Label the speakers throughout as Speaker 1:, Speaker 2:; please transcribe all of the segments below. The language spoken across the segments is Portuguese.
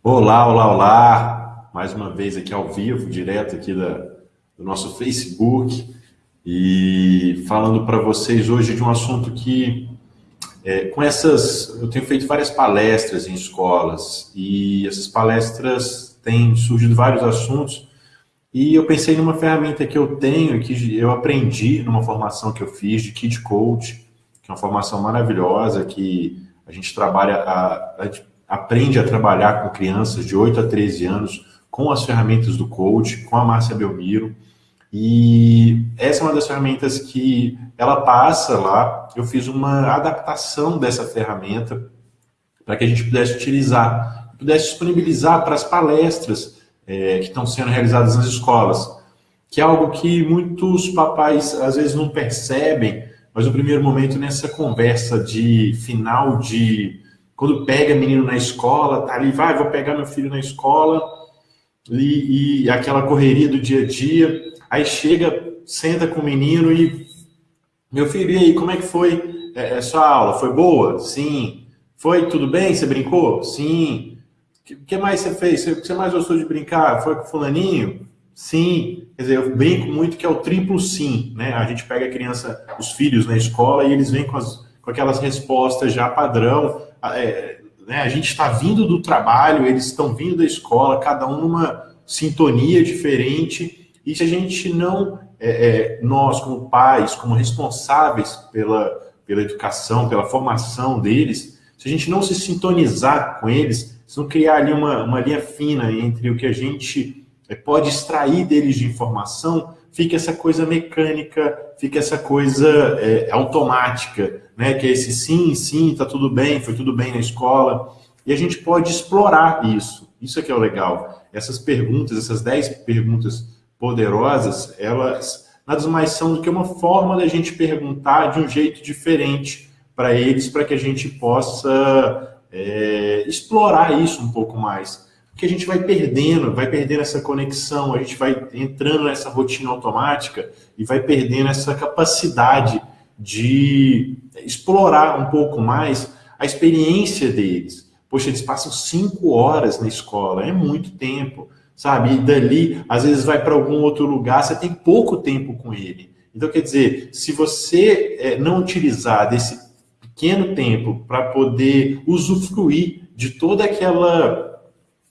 Speaker 1: Olá, olá, olá! Mais uma vez aqui ao vivo, direto aqui da, do nosso Facebook. E falando para vocês hoje de um assunto que, é, com essas, eu tenho feito várias palestras em escolas. E essas palestras têm surgido vários assuntos. E eu pensei numa ferramenta que eu tenho, que eu aprendi numa formação que eu fiz de Kid Coach, que é uma formação maravilhosa que a gente trabalha, a, a aprende a trabalhar com crianças de 8 a 13 anos com as ferramentas do coach, com a Márcia Belmiro. E essa é uma das ferramentas que ela passa lá. Eu fiz uma adaptação dessa ferramenta para que a gente pudesse utilizar, pudesse disponibilizar para as palestras é, que estão sendo realizadas nas escolas, que é algo que muitos papais às vezes não percebem, mas no primeiro momento nessa conversa de final de quando pega menino na escola, tá ali, vai, vou pegar meu filho na escola, e, e aquela correria do dia a dia, aí chega, senta com o menino e, meu filho, e aí, como é que foi é, é sua aula? Foi boa? Sim. Foi tudo bem? Você brincou? Sim. O que mais você fez? O que você mais gostou de brincar? Foi com fulaninho? Sim. Quer dizer, eu brinco muito que é o triplo sim, né? A gente pega a criança, os filhos na escola e eles vêm com, as, com aquelas respostas já padrão, é, né, a gente está vindo do trabalho, eles estão vindo da escola, cada um numa sintonia diferente, e se a gente não, é, é, nós como pais, como responsáveis pela, pela educação, pela formação deles, se a gente não se sintonizar com eles, se não criar ali uma, uma linha fina entre o que a gente é, pode extrair deles de informação, fica essa coisa mecânica, fica essa coisa é, automática, né? Que é esse sim, sim, tá tudo bem, foi tudo bem na escola. E a gente pode explorar isso. Isso é que é o legal. Essas perguntas, essas 10 perguntas poderosas, elas nada mais são do que uma forma da gente perguntar de um jeito diferente para eles, para que a gente possa é, explorar isso um pouco mais que a gente vai perdendo, vai perdendo essa conexão, a gente vai entrando nessa rotina automática e vai perdendo essa capacidade de explorar um pouco mais a experiência deles. Poxa, eles passam cinco horas na escola, é muito tempo, sabe? E dali, às vezes vai para algum outro lugar, você tem pouco tempo com ele. Então, quer dizer, se você é, não utilizar desse pequeno tempo para poder usufruir de toda aquela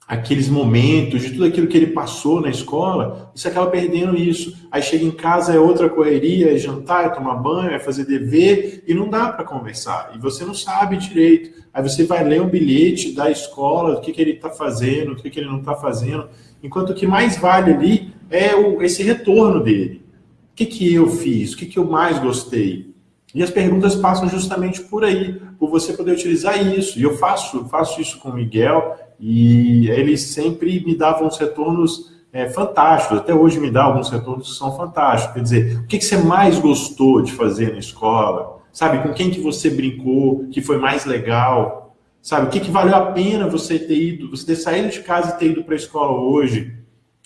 Speaker 1: aqueles momentos, de tudo aquilo que ele passou na escola, você acaba perdendo isso. Aí chega em casa, é outra correria, é jantar, é tomar banho, é fazer dever, e não dá para conversar. E você não sabe direito. Aí você vai ler um bilhete da escola, do que, que ele está fazendo, o que, que ele não está fazendo. Enquanto o que mais vale ali é o, esse retorno dele. O que, que eu fiz? O que, que eu mais gostei? E as perguntas passam justamente por aí, por você poder utilizar isso. E eu faço, faço isso com o Miguel, e ele sempre me dava uns retornos é, fantásticos, até hoje me dá alguns retornos que são fantásticos. Quer dizer, o que, que você mais gostou de fazer na escola? Sabe, com quem que você brincou, que foi mais legal? Sabe, o que, que valeu a pena você ter ido, você ter saído de casa e ter ido para a escola hoje?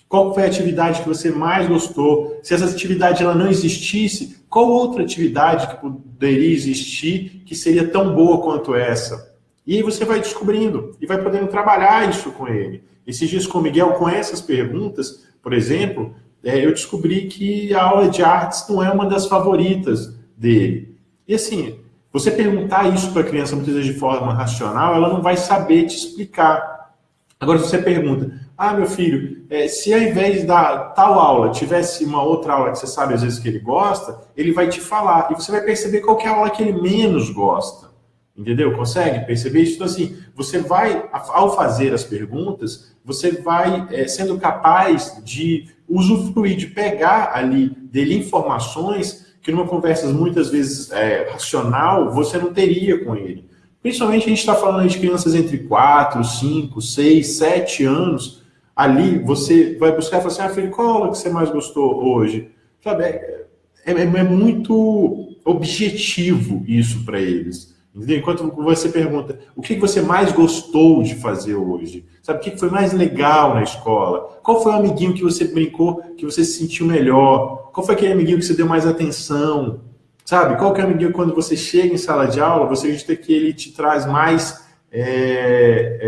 Speaker 1: Qual foi a atividade que você mais gostou? Se essa atividade ela não existisse, qual outra atividade que poderia existir que seria tão boa quanto essa? E aí você vai descobrindo e vai podendo trabalhar isso com ele. Esses dias com o Miguel, com essas perguntas, por exemplo, é, eu descobri que a aula de artes não é uma das favoritas dele. E assim, você perguntar isso para a criança muitas vezes de forma racional, ela não vai saber te explicar. Agora, se você pergunta, ah, meu filho, é, se ao invés da tal aula tivesse uma outra aula que você sabe às vezes que ele gosta, ele vai te falar. E você vai perceber qual é a aula que ele menos gosta. Entendeu? Consegue perceber isso? Então, assim, você vai, ao fazer as perguntas, você vai é, sendo capaz de usufruir, de pegar ali dele informações que numa conversa muitas vezes é, racional, você não teria com ele. Principalmente a gente está falando de crianças entre 4, 5, 6, 7 anos. Ali você vai buscar e falar assim, ah, filho, qual aula que você mais gostou hoje? Sabe, é, é, é muito objetivo isso para eles. Entendeu? Enquanto você pergunta, o que você mais gostou de fazer hoje? Sabe, o que foi mais legal na escola? Qual foi o amiguinho que você brincou, que você se sentiu melhor? Qual foi aquele amiguinho que você deu mais atenção? Sabe, qual que é o amiguinho quando você chega em sala de aula, você acredita que ele te traz mais é,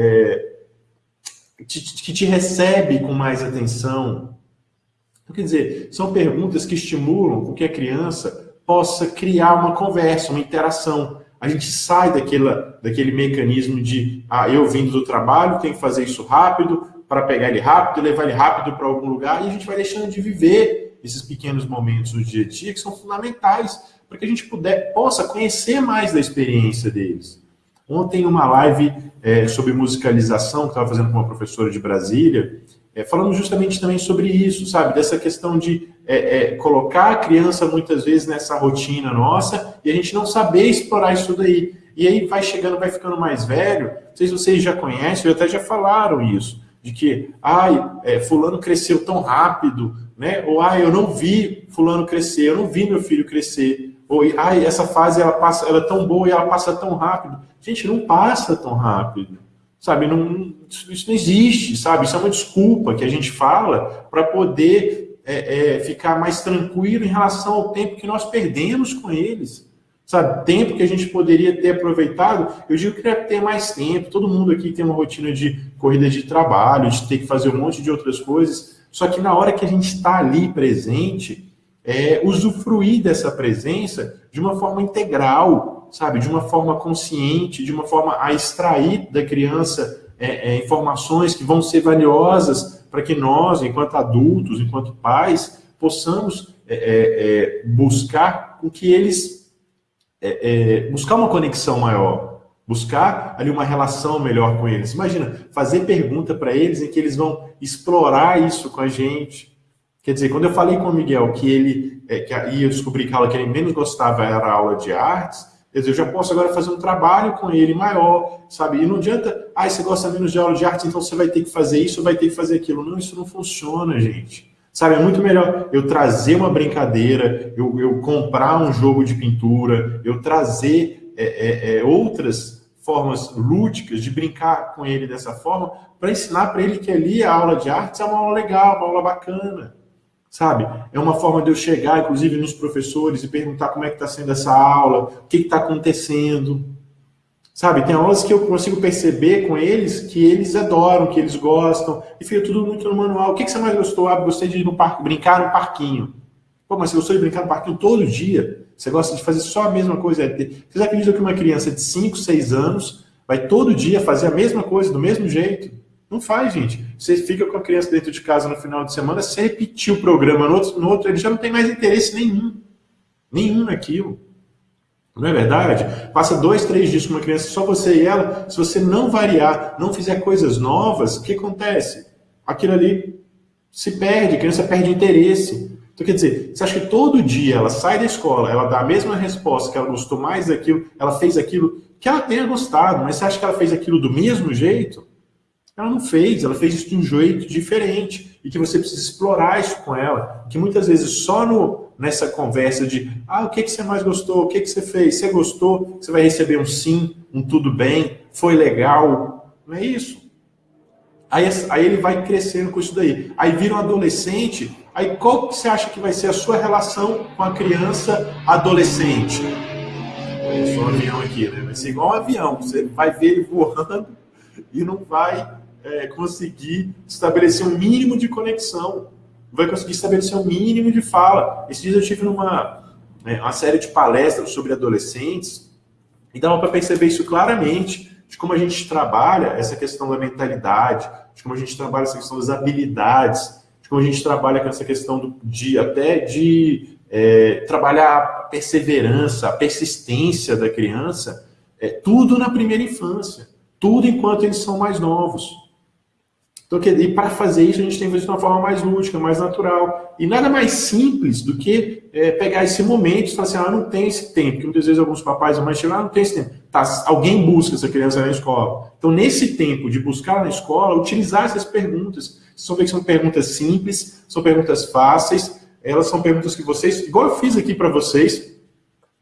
Speaker 1: é, que te recebe com mais atenção? Então, quer dizer, são perguntas que estimulam com que a criança possa criar uma conversa, uma interação. A gente sai daquela, daquele mecanismo de, ah, eu vindo do trabalho, tenho que fazer isso rápido, para pegar ele rápido, levar ele rápido para algum lugar, e a gente vai deixando de viver esses pequenos momentos no dia a dia que são fundamentais para que a gente puder, possa conhecer mais da experiência deles. Ontem, uma live é, sobre musicalização, que estava fazendo com uma professora de Brasília, é, falando justamente também sobre isso, sabe? Dessa questão de é, é, colocar a criança muitas vezes nessa rotina nossa e a gente não saber explorar isso daí. E aí vai chegando, vai ficando mais velho. Não sei se vocês já conhecem, ou até já falaram isso, de que, ai, é, fulano cresceu tão rápido, né? Ou, ai, eu não vi fulano crescer, eu não vi meu filho crescer. Ou, ai, essa fase ela passa, ela é tão boa e ela passa tão rápido. Gente, não passa tão rápido. Sabe, não, isso não existe, sabe? Isso é uma desculpa que a gente fala para poder é, é, ficar mais tranquilo em relação ao tempo que nós perdemos com eles. Sabe, tempo que a gente poderia ter aproveitado, eu digo que queria ter mais tempo. Todo mundo aqui tem uma rotina de corrida de trabalho, de ter que fazer um monte de outras coisas. Só que na hora que a gente está ali presente, é, usufruir dessa presença de uma forma integral, sabe? De uma forma consciente, de uma forma a extrair da criança é, é, informações que vão ser valiosas para que nós, enquanto adultos, enquanto pais, possamos é, é, é, buscar com que eles buscar uma conexão maior, buscar ali uma relação melhor com eles. Imagina, fazer pergunta para eles em que eles vão explorar isso com a gente, Quer dizer, quando eu falei com o Miguel que ele é, que ia descobrir que a aula que ele menos gostava era a aula de artes, quer dizer, eu já posso agora fazer um trabalho com ele maior, sabe? E não adianta, ah, você gosta menos de aula de artes, então você vai ter que fazer isso, vai ter que fazer aquilo. Não, isso não funciona, gente. Sabe, é muito melhor eu trazer uma brincadeira, eu, eu comprar um jogo de pintura, eu trazer é, é, é outras formas lúdicas de brincar com ele dessa forma, para ensinar para ele que ali a aula de artes é uma aula legal, uma aula bacana sabe? É uma forma de eu chegar, inclusive, nos professores e perguntar como é que está sendo essa aula, o que está acontecendo, sabe? Tem aulas que eu consigo perceber com eles que eles adoram, que eles gostam, e fica tudo muito no manual. O que, que você mais gostou? Ah, gostei de ir no parque, brincar no parquinho. Pô, mas você gostou de brincar no parquinho todo dia? Você gosta de fazer só a mesma coisa? Vocês acreditam que uma criança de 5, 6 anos vai todo dia fazer a mesma coisa, do mesmo jeito? Não faz, gente. Você fica com a criança dentro de casa no final de semana, você repetir o programa no outro, no outro ele já não tem mais interesse nenhum. Nenhum naquilo. Não é verdade? Passa dois, três dias com uma criança, só você e ela. Se você não variar, não fizer coisas novas, o que acontece? Aquilo ali se perde, a criança perde interesse. Então, quer dizer, você acha que todo dia ela sai da escola, ela dá a mesma resposta, que ela gostou mais daquilo, ela fez aquilo que ela tenha gostado, mas você acha que ela fez aquilo do mesmo jeito? Ela não fez, ela fez isso de um jeito diferente e que você precisa explorar isso com ela. Que muitas vezes só no, nessa conversa de ah, o que, que você mais gostou, o que, que você fez, você gostou, você vai receber um sim, um tudo bem, foi legal. Não é isso. Aí, aí ele vai crescendo com isso daí. Aí vira um adolescente, aí qual que você acha que vai ser a sua relação com a criança adolescente? É só um avião aqui, né? Vai ser igual um avião, você vai ver ele voando e não vai é, conseguir estabelecer um mínimo de conexão, vai conseguir estabelecer um mínimo de fala. Esses dias eu tive numa né, uma série de palestras sobre adolescentes e dava para perceber isso claramente, de como a gente trabalha essa questão da mentalidade, de como a gente trabalha essa questão das habilidades, de como a gente trabalha com essa questão do, de até de é, trabalhar a perseverança, a persistência da criança, é, tudo na primeira infância, tudo enquanto eles são mais novos. Então, e para fazer isso, a gente tem que fazer de uma forma mais lúdica, mais natural. E nada mais simples do que é, pegar esse momento e falar assim, ah, não tem esse tempo. Porque muitas vezes alguns papais e mães chegam, ah, não tem esse tempo. Tá, alguém busca essa criança na escola. Então, nesse tempo de buscar na escola, utilizar essas perguntas. Vocês vão que são perguntas simples, são perguntas fáceis, elas são perguntas que vocês, igual eu fiz aqui para vocês,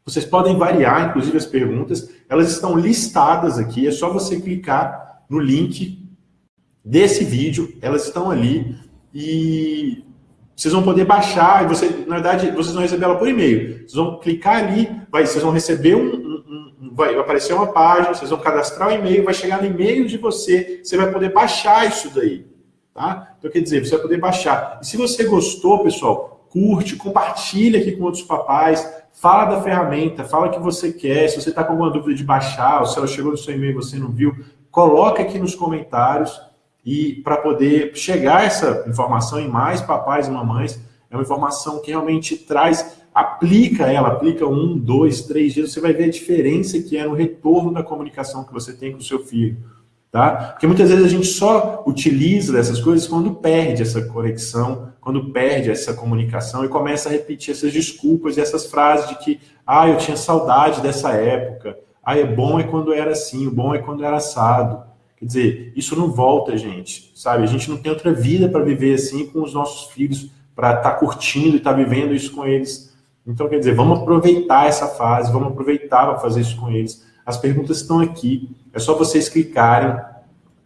Speaker 1: vocês podem variar, inclusive, as perguntas. Elas estão listadas aqui, é só você clicar no link desse vídeo, elas estão ali e vocês vão poder baixar, e você, na verdade, vocês vão receber ela por e-mail. Vocês vão clicar ali, vai, vocês vão receber um, um, um vai aparecer uma página, vocês vão cadastrar o e-mail, vai chegar no e-mail de você, você vai poder baixar isso daí. Tá? Então, quer dizer, você vai poder baixar. E se você gostou, pessoal, curte, compartilha aqui com outros papais, fala da ferramenta, fala o que você quer, se você está com alguma dúvida de baixar, ou se ela chegou no seu e-mail e você não viu, coloca aqui nos comentários e para poder chegar essa informação em mais papais e mamães, é uma informação que realmente traz, aplica ela, aplica um, dois, três dias, você vai ver a diferença que é no retorno da comunicação que você tem com o seu filho. Tá? Porque muitas vezes a gente só utiliza dessas coisas quando perde essa conexão, quando perde essa comunicação e começa a repetir essas desculpas e essas frases de que, ah, eu tinha saudade dessa época, ah, é bom é quando era assim, o bom é quando era assado. Quer dizer, isso não volta, gente, sabe? A gente não tem outra vida para viver assim com os nossos filhos, para estar tá curtindo e estar tá vivendo isso com eles. Então, quer dizer, vamos aproveitar essa fase, vamos aproveitar para fazer isso com eles. As perguntas estão aqui, é só vocês clicarem,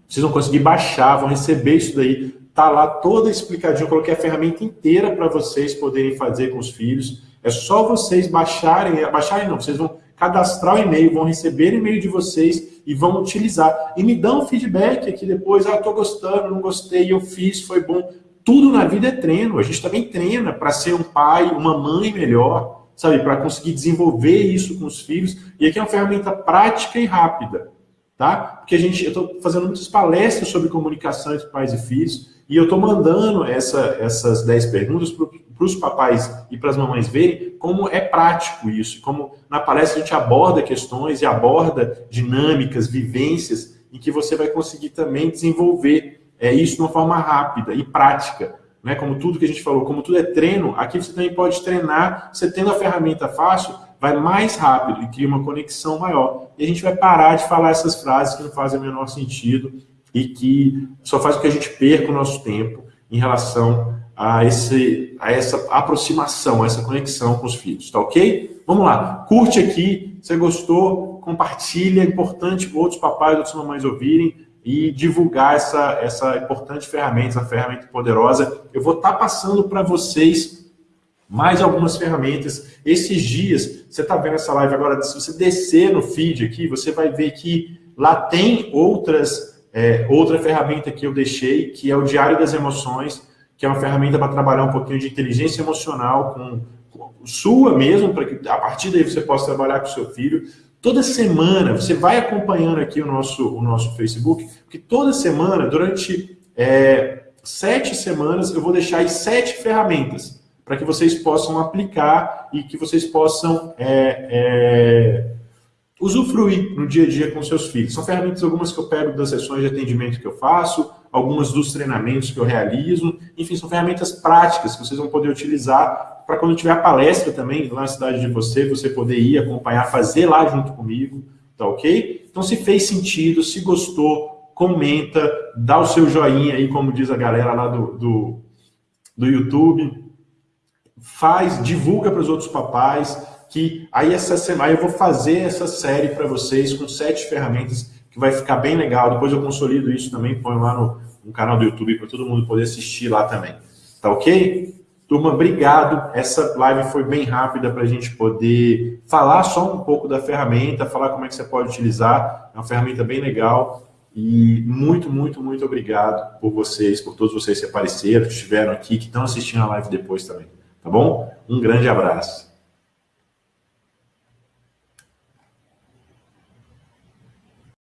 Speaker 1: vocês vão conseguir baixar, vão receber isso daí. Tá lá toda explicadinho, eu coloquei a ferramenta inteira para vocês poderem fazer com os filhos. É só vocês baixarem, baixarem não, vocês vão cadastrar o e-mail, vão receber o e-mail de vocês e vão utilizar. E me dão feedback aqui depois, ah, tô gostando, não gostei, eu fiz, foi bom. Tudo na vida é treino. A gente também treina para ser um pai, uma mãe melhor, sabe? Para conseguir desenvolver isso com os filhos. E aqui é uma ferramenta prática e rápida, tá? Porque a gente, eu estou fazendo muitas palestras sobre comunicação entre pais e filhos e eu estou mandando essa, essas 10 perguntas para os papais e para as mamães verem como é prático isso, como na palestra a gente aborda questões e aborda dinâmicas, vivências, em que você vai conseguir também desenvolver é, isso de uma forma rápida e prática. Né? Como tudo que a gente falou, como tudo é treino, aqui você também pode treinar, você tendo a ferramenta fácil, vai mais rápido e cria uma conexão maior. E a gente vai parar de falar essas frases que não fazem o menor sentido e que só faz com que a gente perca o nosso tempo em relação a, esse, a essa aproximação, a essa conexão com os filhos, tá ok? Vamos lá, curte aqui, se gostou, compartilha, é importante outros papais, outras mamães ouvirem, e divulgar essa, essa importante ferramenta, essa ferramenta poderosa. Eu vou estar tá passando para vocês mais algumas ferramentas. Esses dias, você está vendo essa live agora, se você descer no feed aqui, você vai ver que lá tem outras, é, outra ferramenta que eu deixei, que é o Diário das Emoções, que é uma ferramenta para trabalhar um pouquinho de inteligência emocional com, com sua mesmo, para que a partir daí você possa trabalhar com seu filho. Toda semana, você vai acompanhando aqui o nosso, o nosso Facebook, porque toda semana, durante é, sete semanas, eu vou deixar aí sete ferramentas para que vocês possam aplicar e que vocês possam é, é, usufruir no dia a dia com seus filhos. São ferramentas algumas que eu pego das sessões de atendimento que eu faço, algumas dos treinamentos que eu realizo, enfim, são ferramentas práticas que vocês vão poder utilizar para quando tiver a palestra também lá na cidade de você, você poder ir acompanhar, fazer lá junto comigo, tá ok? Então, se fez sentido, se gostou, comenta, dá o seu joinha aí, como diz a galera lá do, do, do YouTube, faz, divulga para os outros papais, que aí essa semana eu vou fazer essa série para vocês com sete ferramentas que vai ficar bem legal. Depois eu consolido isso também, ponho lá no, no canal do YouTube para todo mundo poder assistir lá também. Tá ok? Turma, obrigado. Essa live foi bem rápida para a gente poder falar só um pouco da ferramenta, falar como é que você pode utilizar. É uma ferramenta bem legal. E muito, muito, muito obrigado por vocês, por todos vocês que apareceram, que estiveram aqui, que estão assistindo a live depois também. Tá bom? Um grande abraço.